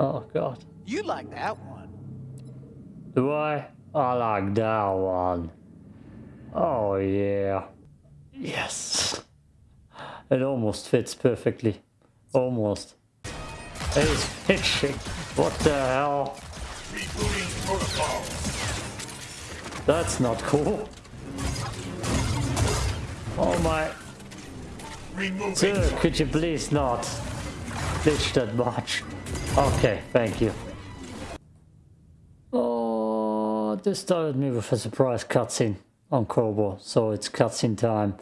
Oh god. You like that one. Do I? I like that one. Oh yeah. Yes. It almost fits perfectly. Almost. It's pitching. What the hell? Rebooting protocol. That's not cool. Oh my. Removing. Sir, could you please not glitch that much? Okay, thank you. Oh, this started me with a surprise cutscene on Koboh, so it's cutscene time.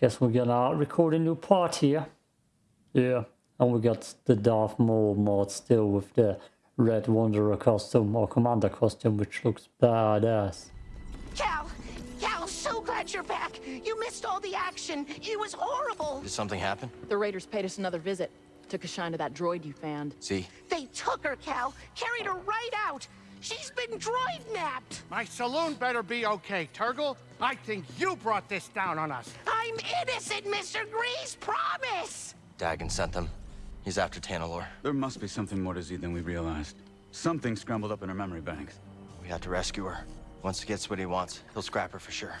Guess we're gonna record a new part here. Yeah, and we got the Darth Maul mod still with the red Wanderer costume or Commander costume, which looks badass. Cal! Cal, so glad you're back! You missed all the action! It was horrible! Did something happen? The Raiders paid us another visit. Took a shine to that droid you found. See? They took her, Cal! Carried her right out! She's been droid napped! My saloon better be okay, Turgle. I think you brought this down on us. I'm innocent, Mr. Greez! Promise! Dagan sent them. He's after Tanalor. There must be something more to Z than we realized. Something scrambled up in her memory banks. We have to rescue her. Once he gets what he wants, he'll scrap her for sure.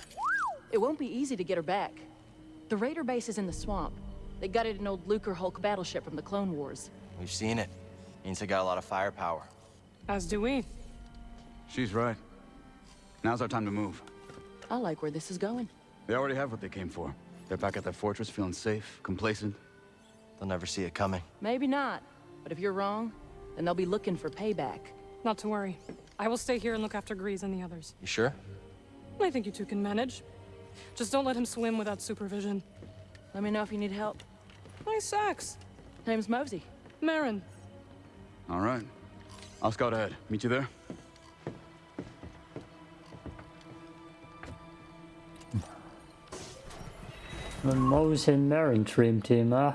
It won't be easy to get her back. The Raider base is in the swamp. They gutted an old Lucrehulk battleship from the Clone Wars. We've seen it. Means they got a lot of firepower. As do we. She's right. Now's our time to move. I like where this is going. They already have what they came for. They're back at their fortress feeling safe, complacent. They'll never see it coming. Maybe not. But if you're wrong, then they'll be looking for payback. Not to worry. I will stay here and look after Greez and the others. You sure? I think you two can manage. Just don't let him swim without supervision. Let me know if you need help. Nice sex. Name's Mosey. Merrin. All right. I'll scout ahead. Meet you there? The Mose and Merrin Dream Team, huh?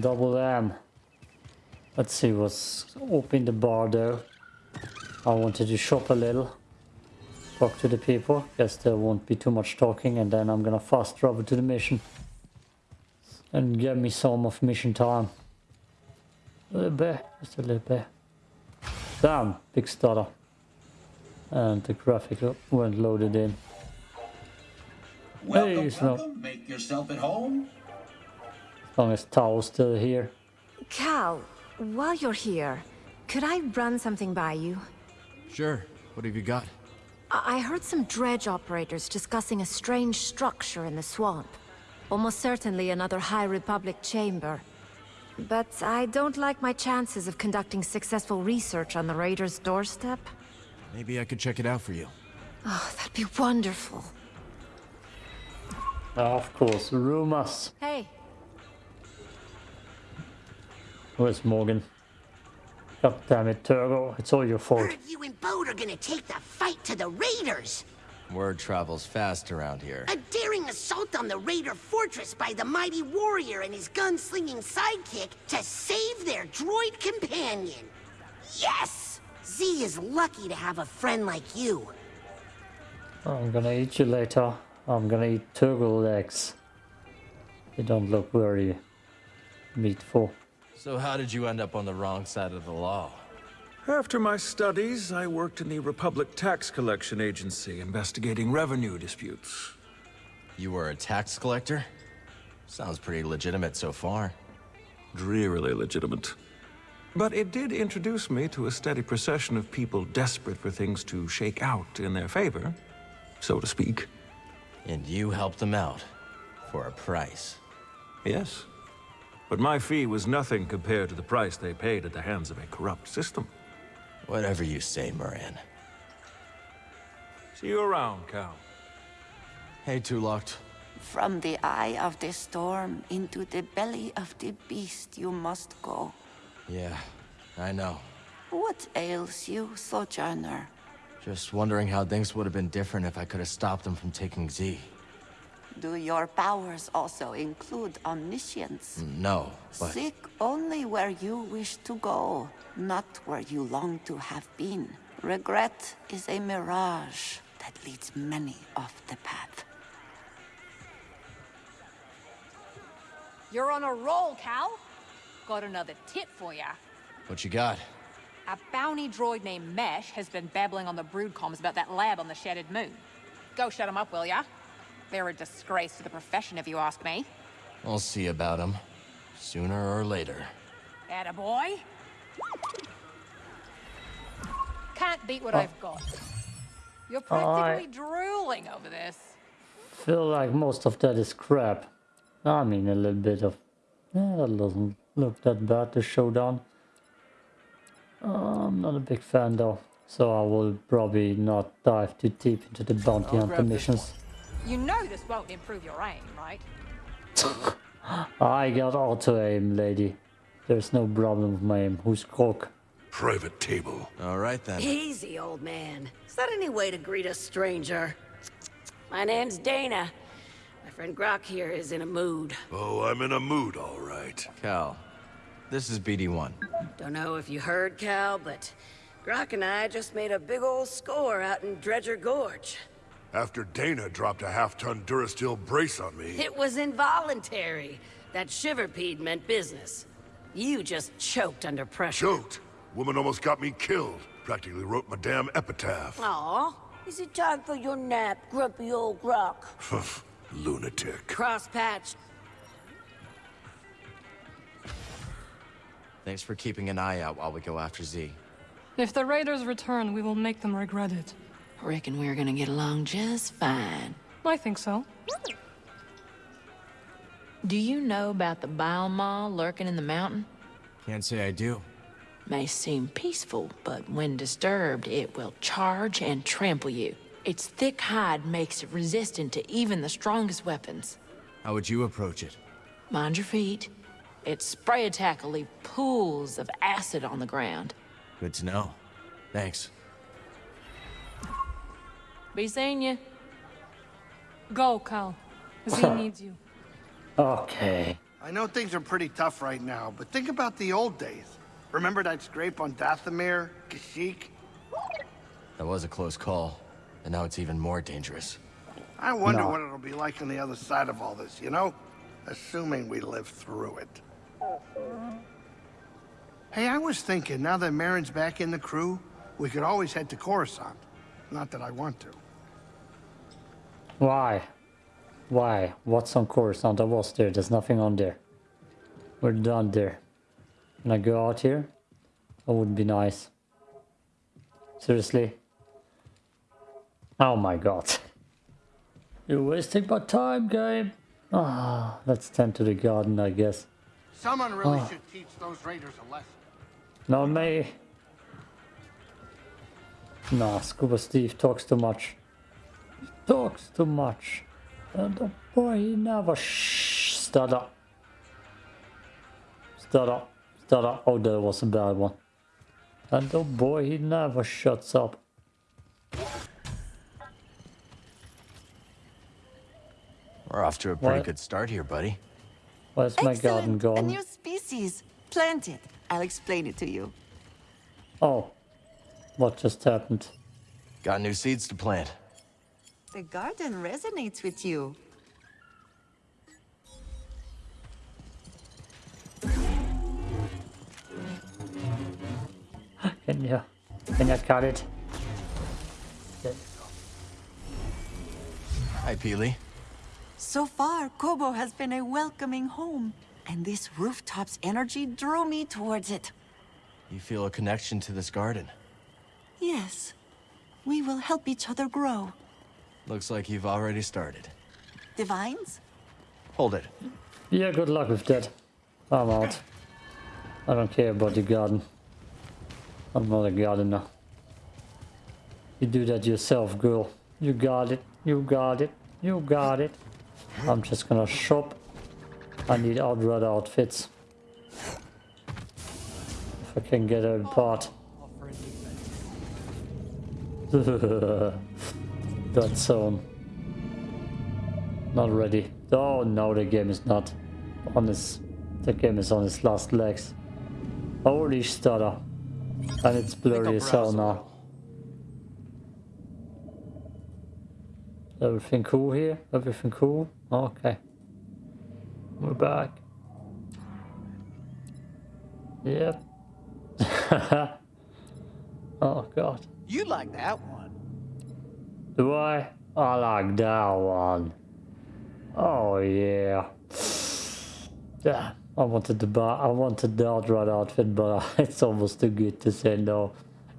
Double M. Let's see what's open the bar though. I wanted to shop a little. Talk to the people. Guess there won't be too much talking and then I'm gonna fast travel to the mission. And get me some of mission time. A little bit, just a little bit. Damn, big stutter. And the graphic weren't loaded in. Welcome, Hey, it's not- welcome. Make yourself at home. As long as Tao's still here. Cal, while you're here, could I run something by you? Sure. What have you got? I I heard some dredge operators discussing a strange structure in the swamp. Almost certainly another High Republic chamber. But I don't like my chances of conducting successful research on the Raiders' doorstep. Maybe I could check it out for you. Oh, that'd be wonderful. Ah, of course, rumors. Hey, Where's Morgan? God damn it, Turgo. It's all your fault. Heard you and Bode are gonna take the fight to the Raiders! Word travels fast around here. A daring assault on the Raider fortress by the mighty warrior and his gunslinging sidekick to save their droid companion! Yes! Z is lucky to have a friend like you. I'm gonna eat you later. I'm gonna eat turtle legs. They don't look very meatful. So how did you end up on the wrong side of the law? After my studies, I worked in the Republic Tax Collection Agency investigating revenue disputes. You were a tax collector? Sounds pretty legitimate so far. Drearily legitimate. But it did introduce me to a steady procession of people desperate for things to shake out in their favor, so to speak. And you helped them out. For a price. Yes. But my fee was nothing compared to the price they paid at the hands of a corrupt system. Whatever you say, Moran. See you around, Cal. Hey, Tulocked. From the eye of the storm into the belly of the beast you must go. Yeah, I know. What ails you, Sojourner? Just wondering how things would have been different if I could have stopped them from taking Z. Do your powers also include omniscience? No, but... Seek only where you wish to go, not where you long to have been. Regret is a mirage that leads many off the path. You're on a roll, Cal. got another tip for ya. What you got? A bounty droid named Mesh has been babbling on the brood comms about that lab on the Shattered Moon. Go shut him up, will ya? They're a disgrace to the profession, if you ask me. I'll see about them. Sooner or later. Attaboy. Can't beat what Oh. I've got. You're I- practically drooling over this. feel like most of that is crap. I mean, a little bit of... Yeah, that doesn't look that bad, the showdown. Uh, I'm not a big fan though, so I will probably not dive too deep into the bounty I'll hunter grab this missions. You know this won't improve your aim, right? I got auto aim, lady. There's no problem with my aim. Who's Krog? Private table. All right then. Easy, old man. Is that any way to greet a stranger? My name's Dana. My friend Grok here is in a mood. Oh, I'm in a mood, all right. Cal, this is BD1. Don't know if you heard, Cal, but Grok and I just made a big old score out in Dredger Gorge. After Dana dropped a half-ton Durasteel brace on me. It was involuntary. That shiverpede meant business. You just choked under pressure. Choked. Woman almost got me killed. Practically wrote my damn epitaph. Aw. Is it time for your nap, grumpy old Grok? Lunatic. Crosspatch. Thanks for keeping an eye out while we go after Z. If the raiders return, we will make them regret it. Reckon we're gonna get along just fine. I think so. Do you know about the bile maw lurking in the mountain? Can't say I do. May seem peaceful, but when disturbed, it will charge and trample you. Its thick hide makes it resistant to even the strongest weapons. How would you approach it? Mind your feet. Its spray attack will leave pools of acid on the ground. Good to know. Thanks. Be seeing you. Go, Cal. Z needs you. Okay. I know things are pretty tough right now, but think about the old days. Remember that scrape on Dathomir, Kashyyyk? That was a close call. And now it's even more dangerous. I wonder No. what it'll be like on the other side of all this, you know? Assuming we live through it. Hey, I was thinking, now that Merrin's back in the crew, we could always head to Coruscant. Not that I want to. Why? Why? What's on Coruscant? I was there. There's nothing on there. We're done there. Can I go out here? That would be nice. Seriously? Oh my god. You're wasting my time, game. Ah, let's tend to the garden, I guess. Someone really Oh. should teach those raiders a lesson. Not me. Nah, Skoova Stev talks too much. He talks too much. And the boy, he never shh, stutter. Stutter, stutter. Oh, that was a bad one. And the boy, he never shuts up. We're off to a pretty What? good start here, buddy. Where's my garden A new species. Plant it. I'll explain it to you. Oh, what just happened? Got new seeds to plant. The garden resonates with you. Can you, can you cut it? There you go. Hi, Peely. So far, Koboh has been a welcoming home, and this rooftop's energy drew me towards it. You feel a connection to this garden. Yes, we will help each other grow. Looks like you've already started. Divines? Hold it. Yeah, good luck with that. I'm out. I don't care about the garden. I'm not a gardener. You do that yourself, girl. You got it. You got it. You got it. I'm just gonna shop. I need outrider outfits. If I can get a part. that zone. Um, not ready. Oh no, the game is not on its. The game is on its last legs. Holy stutter. And it's blurry as hell now. Everything cool here? Everything cool? Okay. We're back. Yep. oh god. You like that one. Do I? I like that one. Oh yeah. Yeah. I wanted to buy I wanted the outright outfit, but it's almost too good to say no.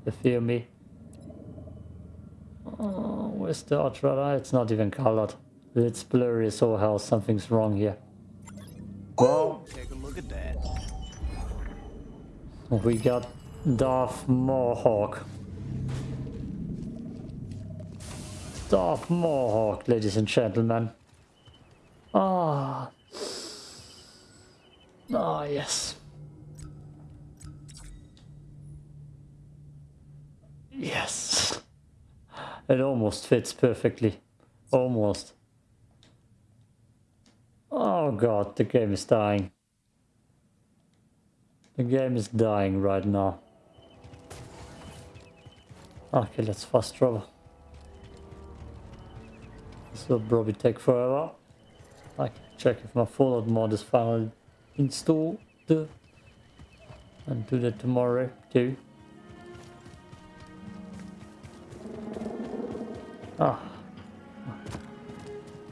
You feel me? Oh, where's the outright? It's not even colored. It's blurry so hell something's wrong here. Well, Take a look at that. we got Darth Mohawk. Darth Mohawk, ladies and gentlemen. Ah. Ah, yes. Yes. It almost fits perfectly. Almost. Oh god, the game is dying. The game is dying right now. Okay, let's fast travel. This will probably take forever. I can check if my Fallout mod is finally installed. And do that tomorrow too. Ah.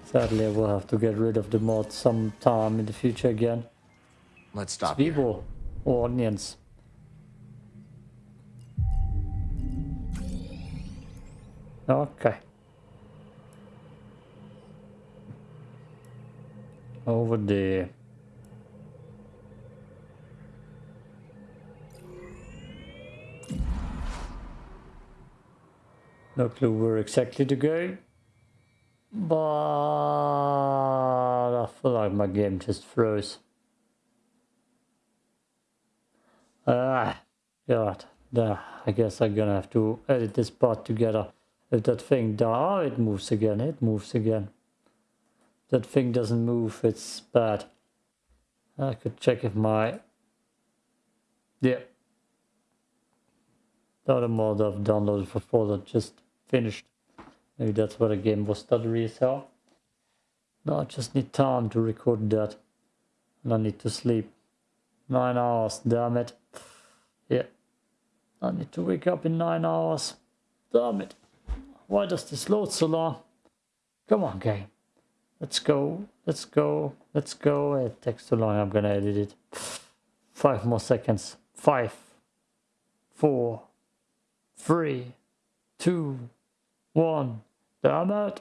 Sadly, I will have to get rid of the mod sometime in the future again. Let's stop here. People or onions. Okay. Over there. No clue where exactly to go. But I feel like my game just froze. Ah, God. Nah, I guess I'm gonna have to edit this part together. If that thing oh, it moves again, it moves again. That thing doesn't move, it's bad. I could check if my... Yeah. The other mod I've downloaded for Fallout just finished. Maybe that's why the game was stuttery as hell. No, I just need time to record that. And I need to sleep. Nine hours, damn it. Yeah. I need to wake up in nine hours. Damn it. Why does this load so long? Come on, game. Let's go. Let's go. Let's go. It takes too long. I'm gonna edit it. Five more seconds. Five, four, three, two, one. Damn it.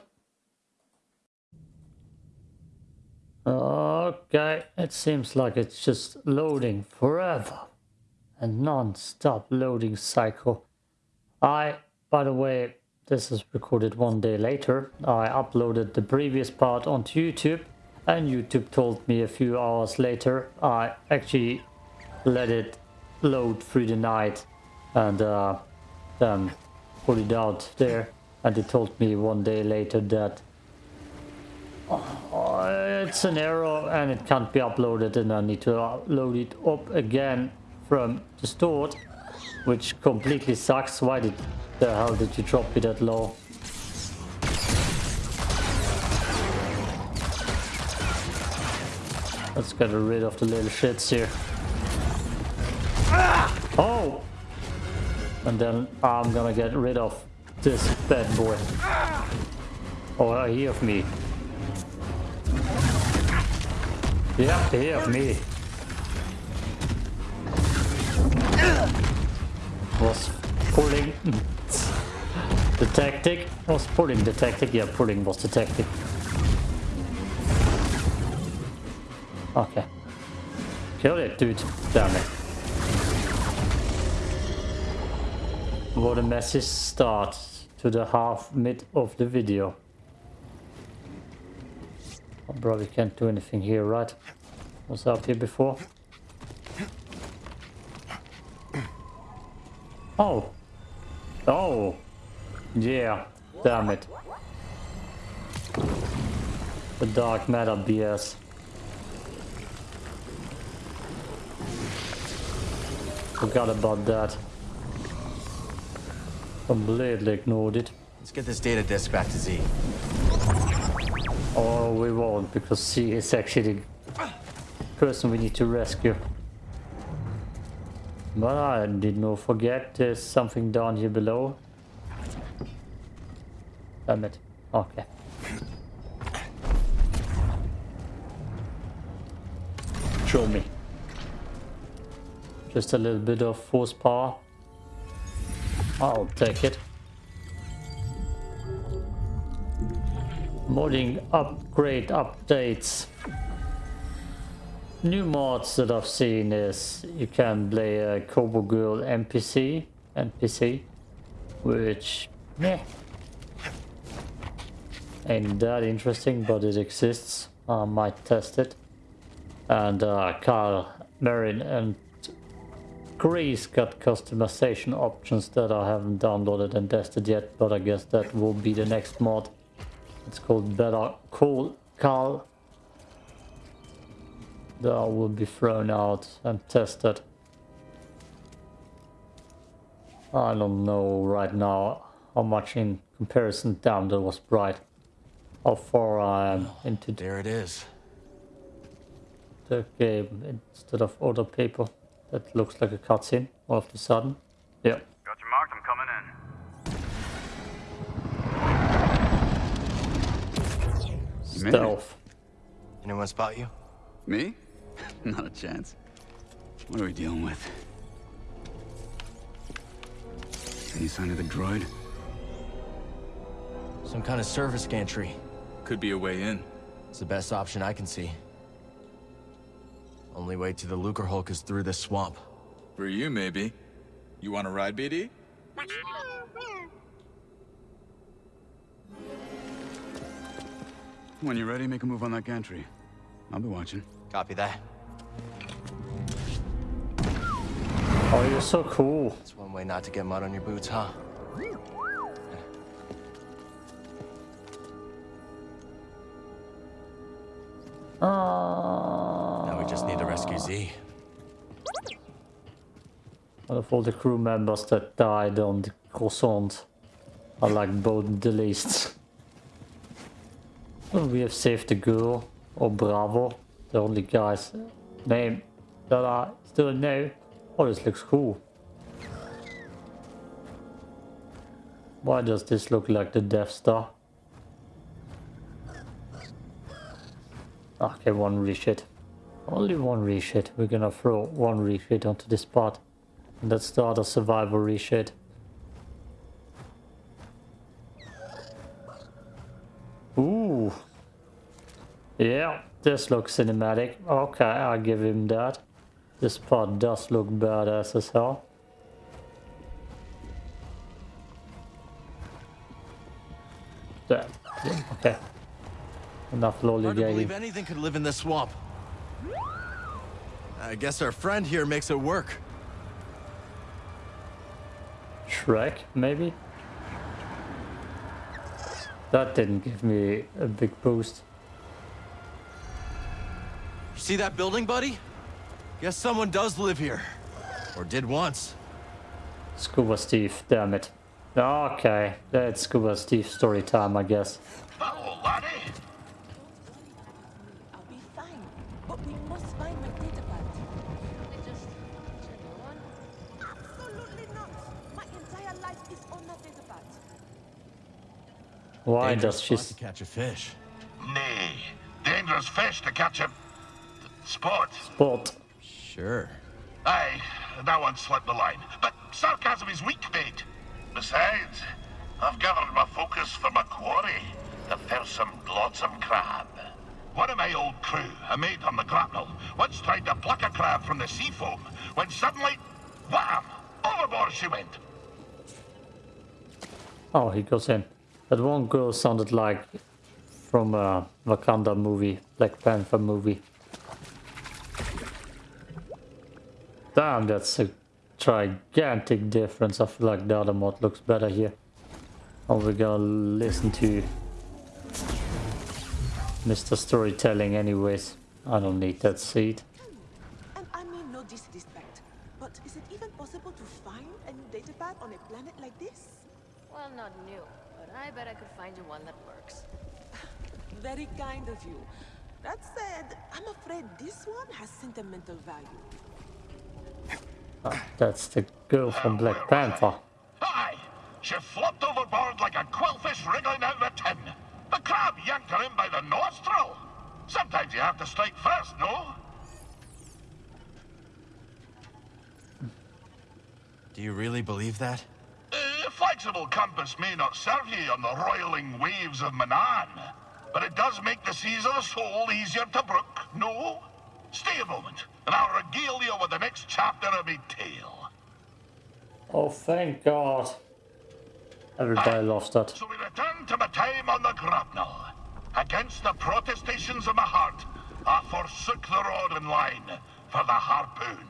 Okay, it seems like it's just loading forever. A non-stop loading cycle. I, by the way, this is recorded one day later. I uploaded the previous part onto YouTube and YouTube told me a few hours later I actually let it load through the night and uh, then put it out there and they told me one day later that uh, it's an error and it can't be uploaded and I need to load it up again from the store which completely sucks. Why did the hell did you drop me that low? Let's get rid of the little shits here. Ah! Oh! And then I'm gonna get rid of this bad boy. Ah! Oh he of me. Yeah he of me ah! Was pulling. The tactic. Was pulling. The tactic. Yeah pulling was the tactic. Okay. Kill it dude. Damn it. What a messy start to the half mid of the video. Oh, I probably can't do anything here right? Was up here before Oh. Oh. Yeah. Damn it. The dark matter BS. Forgot about that. Completely ignored it. Let's get this data disk back to Z. Oh, we won't because she is actually the person we need to rescue. But I did not forget there's something down here below. Damn it. Okay. Show me. Just a little bit of force power. I'll take it. Modding upgrade updates. New mods that I've seen is you can play a Koboh Girl NPC, NPC, which, ain't that interesting, but it exists. I might test it. And uh, Carl, Merrin and Greez got customization options that I haven't downloaded and tested yet, but I guess that will be the next mod. It's called Better Call Carl. That will be thrown out and tested. I don't know right now how much in comparison down that was bright. How far I am oh, into There it is. the game instead of other people. That looks like a cutscene all of a sudden. Yeah. Got your mark, I'm coming in. You made. Stealth. Anyone spot you? Me? Not a chance. What are we dealing with? Any sign of the droid? Some kind of service gantry. Could be a way in. It's the best option I can see. Only way to the Lucrehulk is through this swamp. For you, maybe. You want to ride, BD? When you're ready, make a move on that gantry. I'll be watching. Copy that. Oh, you're so cool. That's one way not to get mud on your boots, huh? Ah. Now we just need to rescue Z. Out of all the crew members that died on the croissant, I like both the least. We have saved the girl, or Bravo, the only guy's name that I still know. Oh, this looks cool. Why does this look like the Death Star? Okay, one reshit. Only one reshit. We're gonna throw one reshit onto this part. And that's the other survival reshit. Ooh. Yeah, this looks cinematic. Okay, I'll give him that. This part does look badass as hell. There. Okay. Enough Hard to believe anything could live in this swamp. I guess our friend here makes it work. Shrek, maybe? That didn't give me a big boost. See that building, buddy? Guess someone does live here. Or did once. Skoova Stev, damn it. Okay, that's Skoova Stev story time, I guess. Hello, laddie. I'll be fine, but we must find my data pad. They just Absolutely not. My entire life is on that data pad. Why Dangerous does she... spot to catch a fish. Nay, dangerous fish to catch a spot. Sport. Sure. Aye, that one slipped the line. But sarcasm is weak bait. Besides, I've gathered my focus for my quarry, the fearsome glotsome crab. One of my old crew, a mate on the grapnel, once tried to pluck a crab from the sea foam, when suddenly, wham! Overboard she went. Oh, he goes in. That one girl sounded like from a Wakanda movie, Black Panther movie. Damn, that's a gigantic difference. I feel like the other mod looks better here. Oh, we're gonna listen to Mr. Storytelling anyways. I don't need that seat. And I mean no disrespect, but is it even possible to find a new data pad on a planet like this? Well, not new, but I bet I could find you one that works. Very kind of you. That said, I'm afraid this one has sentimental value. That's the girl from Black Panther. Aye, she flopped overboard like a quillfish wriggling out of a tin. The crab yanked her in by the nostril. Sometimes you have to strike first, no? Do you really believe that? A flexible compass may not serve you on the roiling waves of Manaan, but it does make the seas of the soul easier to brook, no? Stay a moment, and I'll regale you with the next chapter of my tale. Oh, thank God. Everybody ah, loves that. So we return to my time on the grapnel. Against the protestations of my heart, I forsook the rod and line for the harpoon.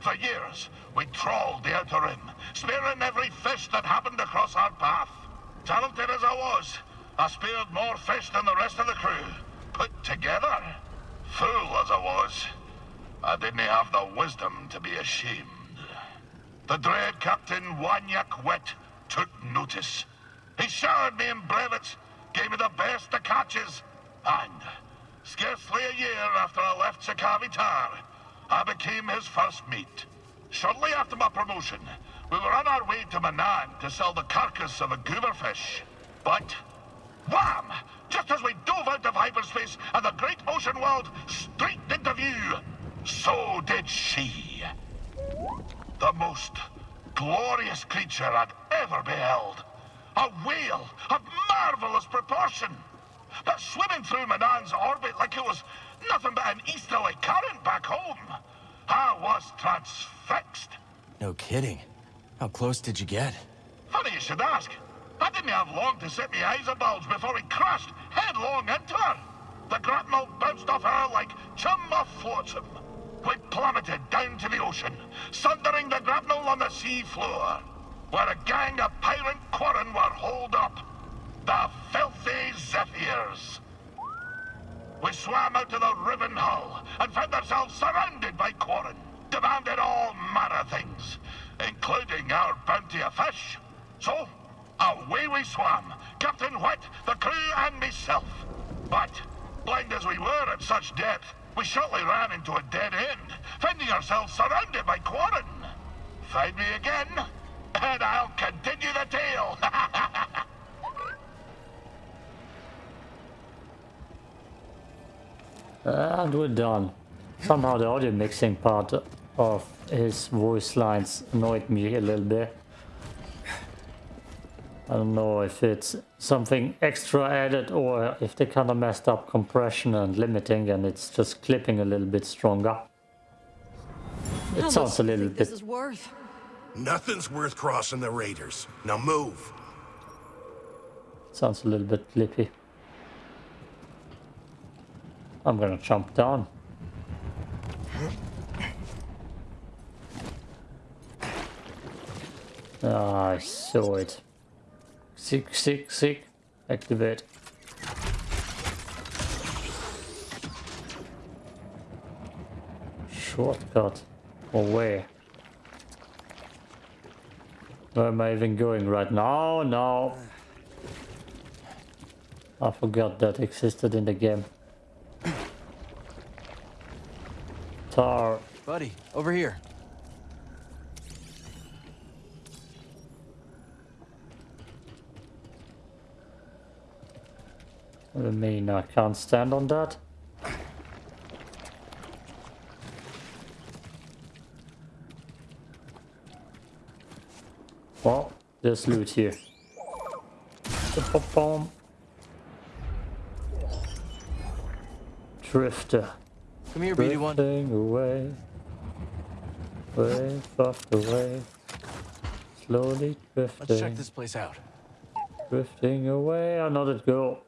For years, we trawled the outer rim, spearing every fish that happened across our path. Talented as I was, I speared more fish than the rest of the crew, put together. Fool as I was, Uh, I didn't have the wisdom to be ashamed. The dread Captain Wanyak Wet took notice. He showered me in brevets, gave me the best of catches, and scarcely a year after I left Sakavi Tar, I became his first mate. Shortly after my promotion, we were on our way to Manaan to sell the carcass of a gooberfish. But, wham! Just as we dove out of hyperspace and the great ocean world straight into view, so did she. The most glorious creature I'd ever beheld. A whale of marvelous proportion. But swimming through Manaan's orbit like it was nothing but an easterly current back home. I was transfixed. No kidding. How close did you get? Funny you should ask. I didn't have long to set my eyes abulge before he crashed headlong into her. The grapnel bounced off her like chum off flotsam. We plummeted down to the ocean, sundering the grapnel on the sea floor, where a gang of pirate quarren were holed up. The filthy Zephyrs. We swam out to the riven hull and found ourselves surrounded by quarren, demanded all manner things, including our bounty of fish. So, away we swam, Captain Wet, the crew, and myself. But, blind as we were at such depth, we shortly ran into a dead end, finding ourselves surrounded by quarren. Find me again, and I'll continue the tale. And we're done. Somehow the audio mixing part of his voice lines annoyed me a little bit. I don't know if it's something extra added or if they kind of messed up compression and limiting and it's just clipping a little bit stronger. It How sounds a much do you little bit... This is worth. Nothing's worth crossing the Raiders. Now move. Sounds a little bit clippy. I'm gonna jump down. Ah, I saw it. Sick, sick, sick. Activate. Shortcut. Or where? Where am I even going right now? No. I forgot that existed in the game. Tar. Buddy, over here. What do you mean I can't stand on that? Well, there's loot here. Ba-ba-bum. Drifter. Come here, BD1. Drifting away. Way off the way. Slowly drifting. Let's check this place out. Drifting away. I that girl.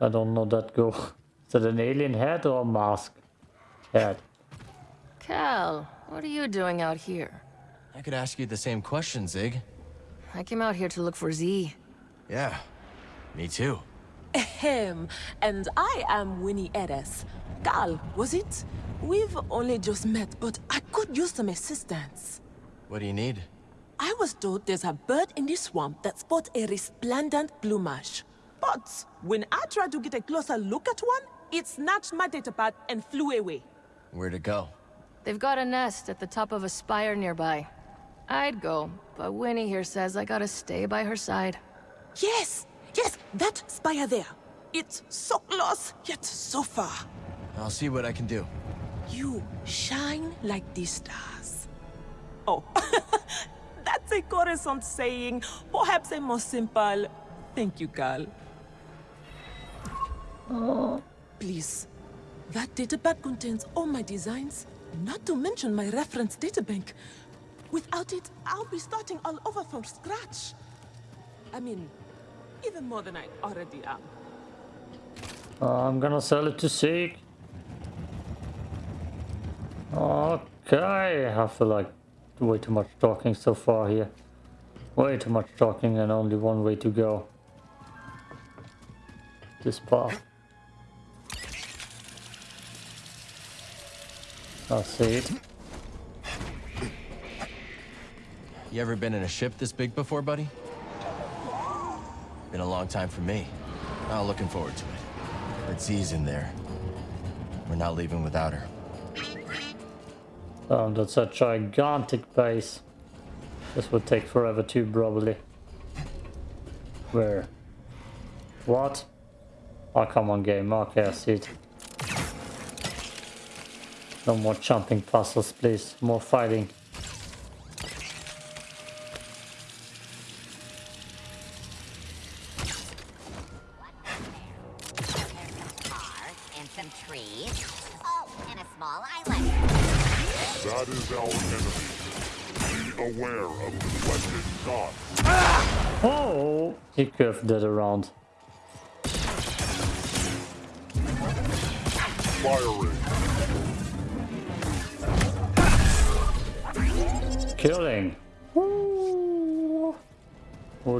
I don't know that girl. Is that an alien head or a mask? Head. Cal, what are you doing out here? I could ask you the same question, Zig. I came out here to look for Z. Yeah, me too. Ahem. And I am Winnie Edes. Cal, was it? We've only just met, but I could use some assistance. What do you need? I was told there's a bird in the swamp that sports a resplendent plumage. But when I tried to get a closer look at one, it snatched my datapad and flew away. Where'd it go? They've got a nest at the top of a spire nearby. I'd go, but Winnie here says I gotta stay by her side. Yes, yes, that spire there. It's so close, yet so far. I'll see what I can do. You shine like the stars. Oh, that's a Coruscant saying. Perhaps a more simple. Thank you, Cal. Oh. Please. That data databag contains all my designs, not to mention my reference databank. Without it, I'll be starting all over from scratch. I mean, even more than I already am. Uh, I'm gonna sell it to Seek. Okay, I feel like way too much talking so far here. Way too much talking and only one way to go. This path. I see. You ever been in a ship this big before, buddy? Been a long time for me. Not looking forward to it. But Z's in there. We're not leaving without her. Um, that's a gigantic base. This would take forever too, probably. Where? What? Oh, come on, game. Okay, I see it. No more jumping puzzles, please. More fighting. and some trees. And a small island. That is our enemy. Be aware of the blended gods. Oh! He curved that around.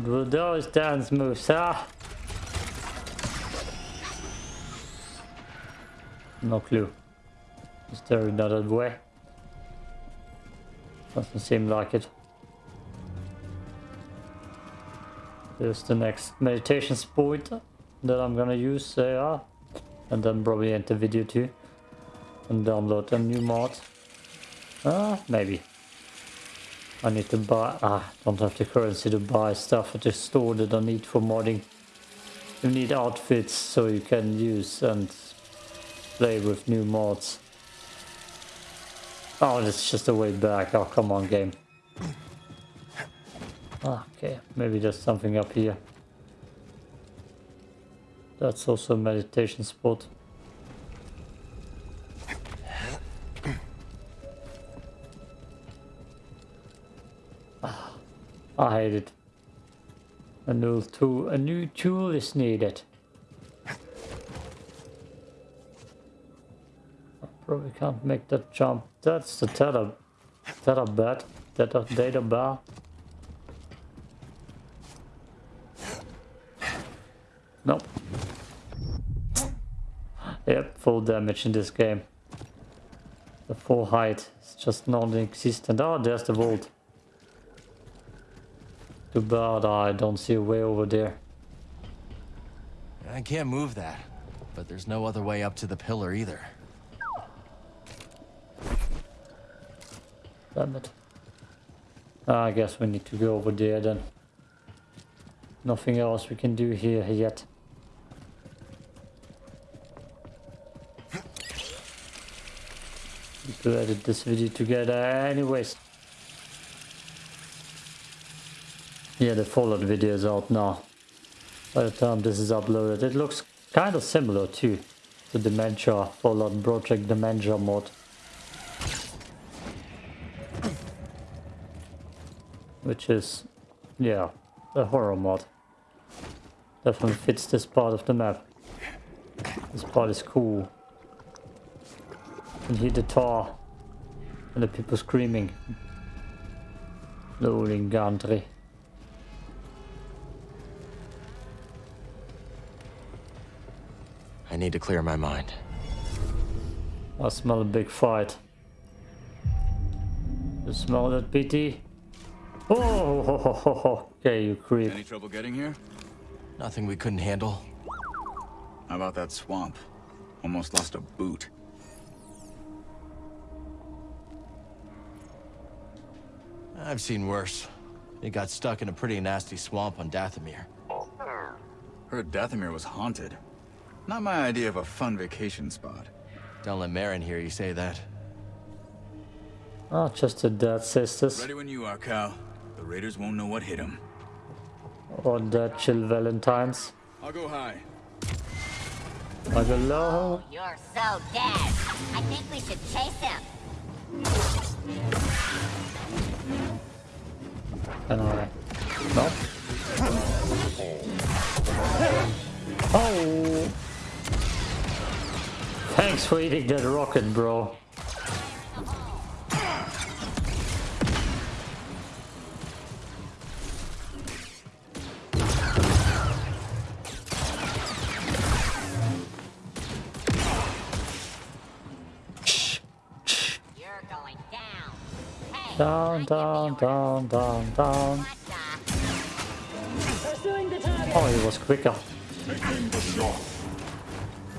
What were those dance moves, huh? No clue. Is there another way? Doesn't seem like it. There's the next meditation point that I'm gonna use there. And then probably end the video too. And download a new mod. Ah, maybe. I need to buy... Ah, don't have the currency to buy stuff at the store that I need for modding. You need outfits so you can use and play with new mods. Oh, it's just a way back. Oh, come on, game. Okay, maybe there's something up here. That's also a meditation spot. I hate it. A new tool, a new tool is needed. I probably can't make that jump. That's the tether, tether bed, tether data bar. Nope. Yep, full damage in this game. The full height is just non-existent. Oh, there's the vault. Too bad I don't see a way over there. I can't move that, but there's no other way up to the pillar either. Damn it. I guess we need to go over there then. Nothing else we can do here yet. To edit this video together anyways. Yeah, the Fallout video is out now. By the time this is uploaded, it looks kind of similar to the Dementia, Fallout Project Dementia mod. Which is, yeah, a horror mod. Definitely fits this part of the map. This part is cool. You can hear the tar and the people screaming. Loading country. I need to clear my mind. I smell a big fight. You smell that, PT? Oh, ho, ho, ho, ho. okay, you creep. Any trouble getting here? Nothing we couldn't handle. How about that swamp? Almost lost a boot. I've seen worse. It got stuck in a pretty nasty swamp on Dathomir. Heard Dathomir was haunted. Not my idea of a fun vacation spot. Don't let Merrin hear you say that. Oh, just a dead sisters. Ready when you are, Cal. The Raiders won't know what hit them. Or dead chill Valentines. I'll go high. I go low. You're so dead. I think we should chase him. Can I? No. Oh! Thanks for eating that rocket, bro. You're going down. Hey, Down, down, down, down, down. Oh, he was quicker.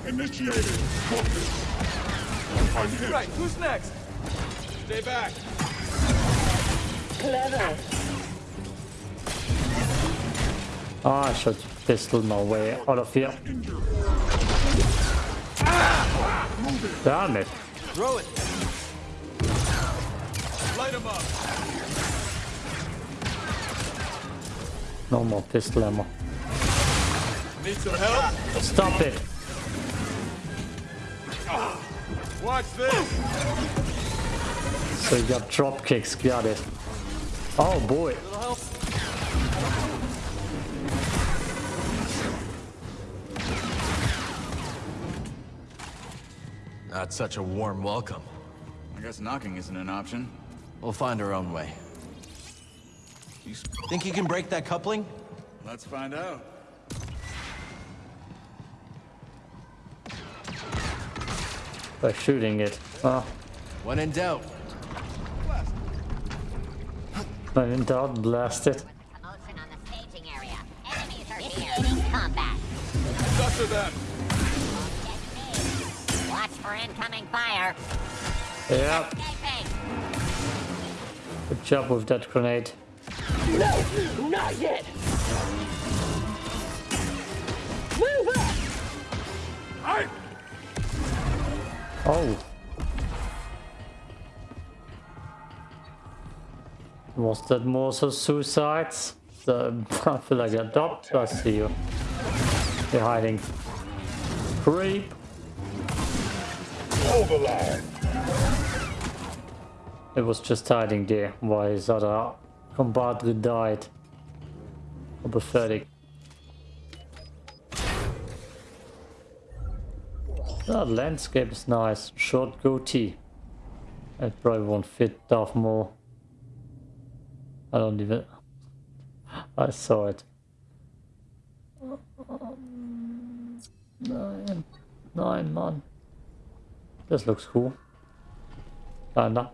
Taking the shot. Initiating focus. I'm hit. Right, who's next? Stay back. Clever. Oh, I should pistol my way out of here. Damn it. Throw it. Light him up. No more pistol ammo. Need some help? Stop it. Watch this. So you got drop kicks, got it. Oh boy. Not such a warm welcome. I guess knocking isn't an option. We'll find our own way. You Think you can break that coupling? Let's find out. By shooting it. Oh, When in doubt. when in doubt, blast it. Commotion on the staging area. Enemies are Initiating combat. Sucker them. Watch for incoming fire. Yep. Good job with that grenade. No, not yet. Oh. Was that more so suicides? The, I feel like a doctor. I see you. You're hiding. Creep. overline. It was just hiding there while his other compadre died. How pathetic. That landscape is nice. Short goatee. It probably won't fit Darth Maul. I don't even... I saw it. Nine. Nine, man. This looks cool. Kinda.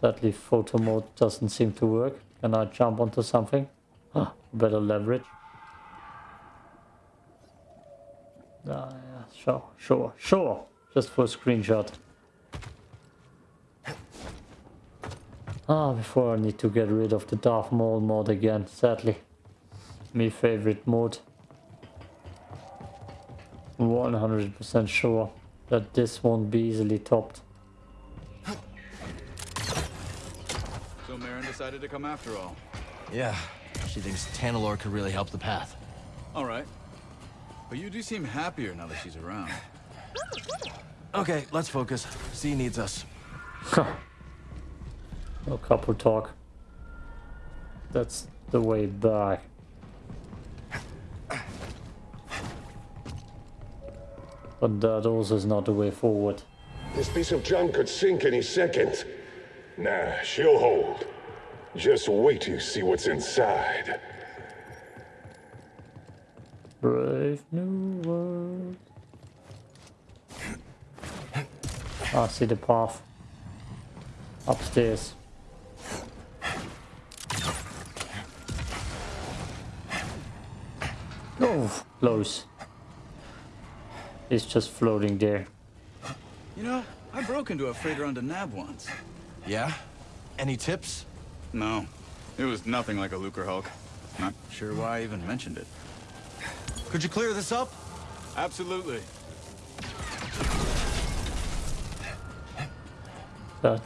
Sadly, photo mode doesn't seem to work. Can I jump onto something? Ah, better leverage. Yeah, sure, sure, sure. Just for a screenshot. Ah, before I need to get rid of the Darth Maul mod again, sadly. Me favorite mod. 100% sure that this won't be easily topped. So Merrin decided to come after all. Yeah, she thinks Tanalorr could really help the path. All right. But you do seem happier now that she's around. Okay, let's focus. Z needs us. No couple talk. That's the way back. But that also is not the way forward. This piece of junk could sink any second. Nah, she'll hold. Just wait to see what's inside. Brave new world. Ah, see the path. Upstairs. Oh, close. It's just floating there. You know, I broke into a freighter on the Nab once. Yeah? Any tips? No. It was nothing like a Lucrehulk. Not sure why I even mentioned it. Could you clear this up? Absolutely. That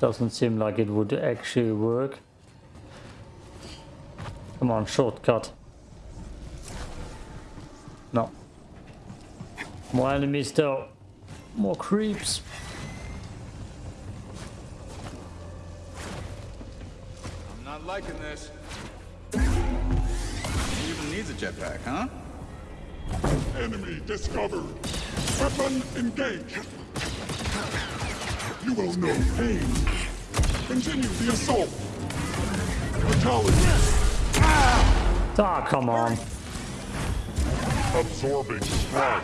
doesn't seem like it would actually work. Come on, shortcut. No. More enemies though. More creeps. I'm not liking this. Jetpack, huh? Enemy discovered. Weapon engaged. You will know pain. Continue the assault. Fatality. Ah, come on. Absorbing strike.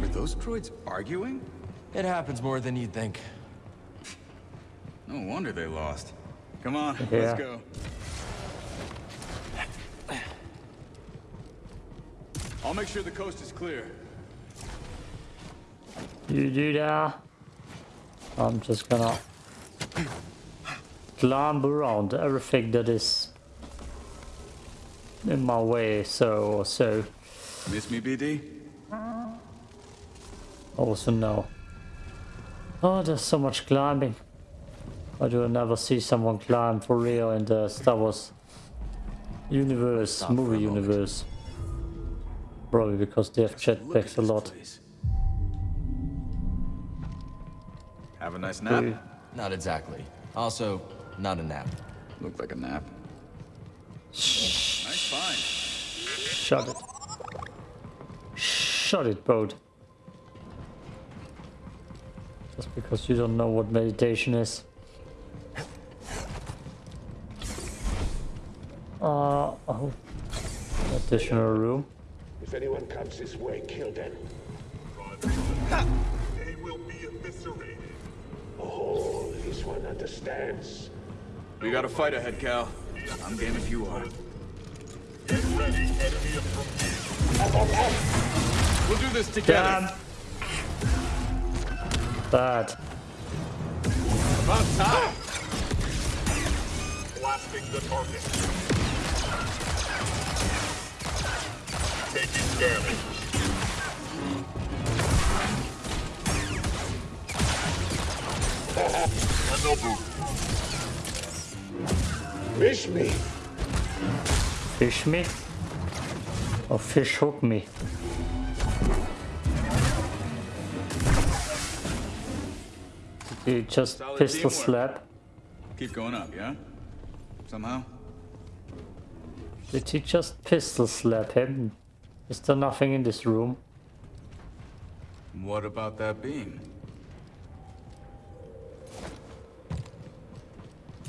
Were those droids arguing? It happens more than you'd think. No wonder they lost. Come on, Yeah. let's go. I'll make sure the coast is clear. You do that. I'm just gonna climb around everything that is in my way, so or so. Miss me, BD? Also no. Oh, there's so much climbing. I do never see someone climb for real in the Star Wars universe, Stop movie universe. Probably because they have jetpacks a lot. Have a nice nap? Ooh. Not exactly. Also, not a nap. Looked like a nap. Nice find. Shut it. Shut it, boat. Just because you don't know what meditation is. Uh, oh. Additional room. If anyone comes this way, kill them. They will be eviscerated. Oh, this one understands. We got a fight ahead, Cal. I'm game if you are. Get ready, enemy approaching. We'll do this together. Damn. Bad. About time. Blasting the target. Taking damage. Another. Fish me. Fish me? Or fish hook me? You just Solid pistol teamwork. slap. Keep going up, yeah? Somehow? Did he just pistol slap him? Is there nothing in this room? What about that beam?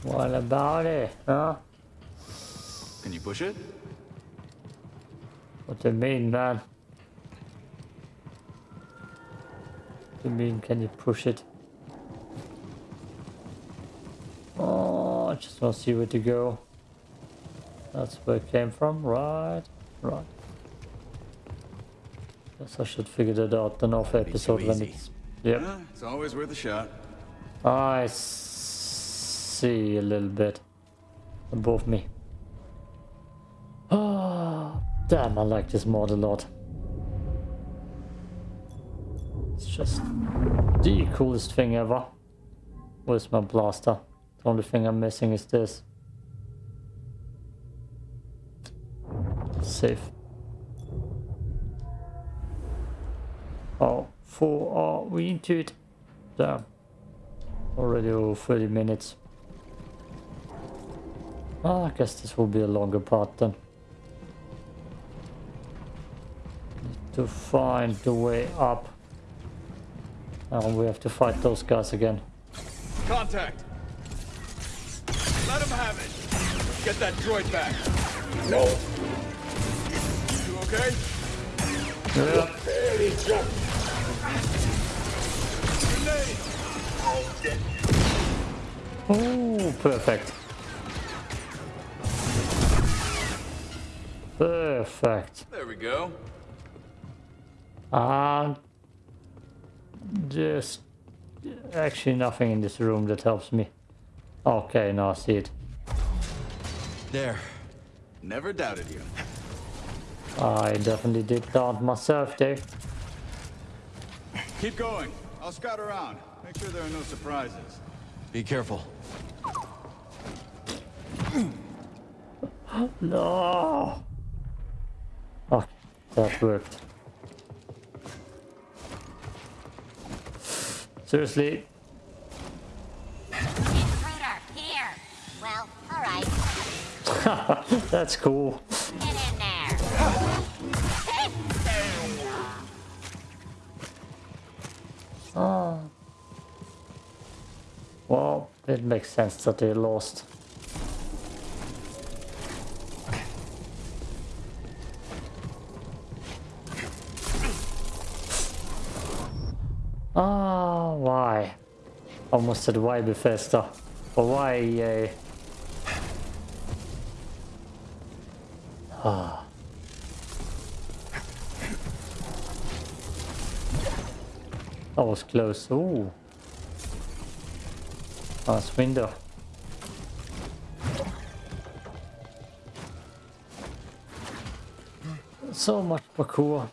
What about it, huh? Can you push it? What do you mean, man? What do you mean, can you push it? Oh, I just want to see where to go. That's where it came from, right? Right. Guess I should figure that out the off episode when it's... Yep. Yeah, it's always worth a shot. I see a little bit above me. Oh, damn, I like this mod a lot. It's just the coolest thing ever. Where's my blaster? The only thing I'm missing is this. Safe. Oh, four are we into it? Damn. Already over 30 minutes. Ah, I guess this will be a longer part then. Need to find the way up. And we have to fight those guys again. Contact! Let him have it! Get that droid back! No. You okay? Yeah. Barely jumped. Grenade! I'll Oh, perfect. Perfect. There we go. And Just actually nothing in this room that helps me. Okay, now I see it. There. Never doubted you. I definitely did that myself, Dave. Keep going. I'll scout around. Make sure there are no surprises. Be careful. no. Oh, that worked. Seriously? Intruder, here. Well, alright. That's cool. It makes sense that they lost. Ah, why? Almost said why Bethesda. Or why EA? Ah. That was close. Ooh. Ah, nice window. So much parkour.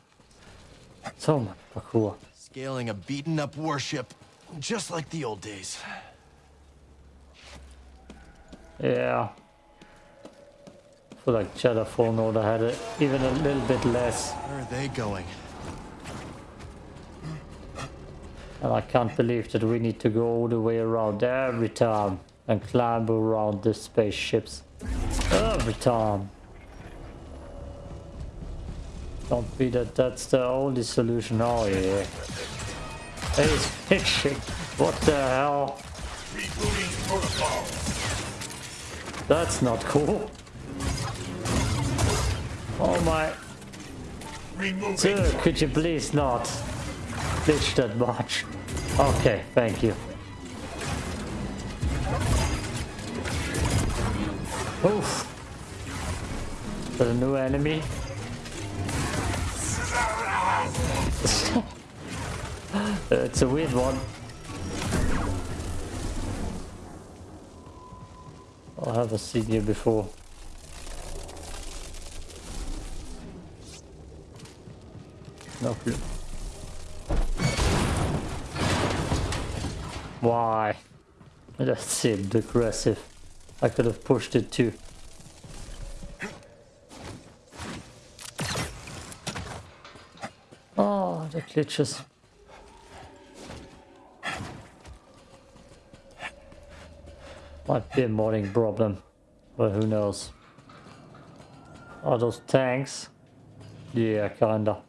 So much parkour. Scaling a beaten up warship, just like the old days. Yeah. I feel like Jedi Fallen Order had it even a little bit less. Where are they going? And I can't believe that we need to go all the way around every time and climb around the spaceships. Every time. Don't be that that's the only solution. Oh yeah. Hey, it's pitching. What the hell? That's not cool. Oh my. Sir, could you please not glitch that much? Okay, thank you. Oof. There's a new enemy? it's a weird one. I haven't seen you before. No clue. Why? That seemed aggressive. I could have pushed it too. Oh, the glitches. Might be a modding problem, but who knows. Are those tanks? Yeah, kinda.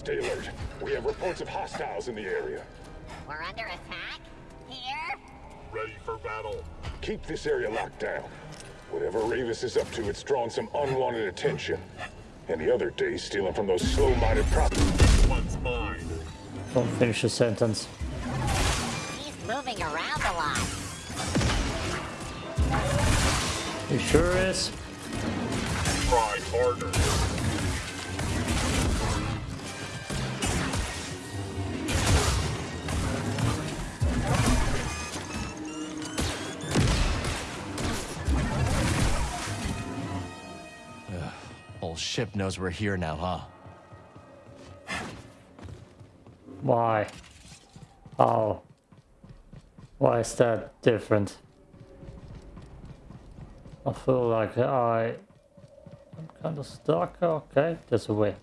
Stay alert. We have reports of hostiles in the area. We're under attack? Here? Ready for battle. Keep this area locked down. Whatever Rayvis is up to, it's drawing some unwanted attention. And the other day, stealing from those slow-minded prop... One's mine. Don't finish the sentence. He's moving around a lot. He sure is. Ship knows we're here now, huh? Why? Oh. Why is that different? I feel like I... I'm kind of stuck. Okay, there's a way.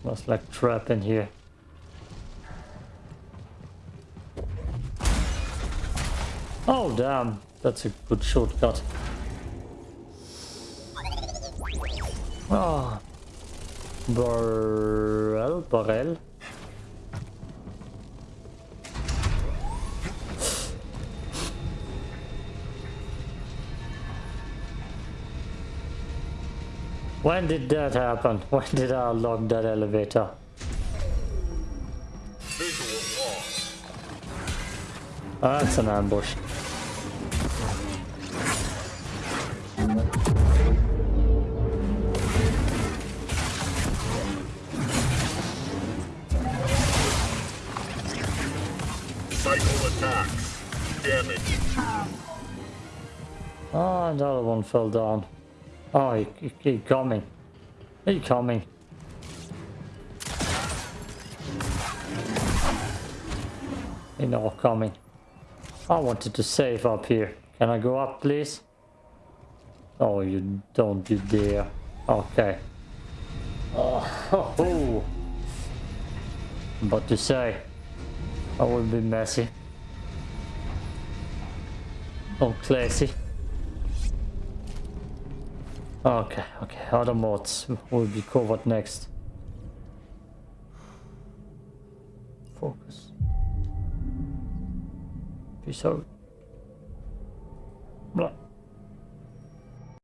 Smells like trap in here. Oh, damn. That's a good shortcut. Ah. Oh. Borel? When did that happen? When did I unlock that elevator? That's an ambush. Oh, another one fell down. Oh, he, he, he coming. He coming. He not coming. I wanted to save up here. Can I go up, please? Oh, you don't, you dare. Okay. Oh, ho, ho. But to say, I will be messy. Oh, classy. Okay, okay, other mods will be covered next. Focus. Peace out. Blah.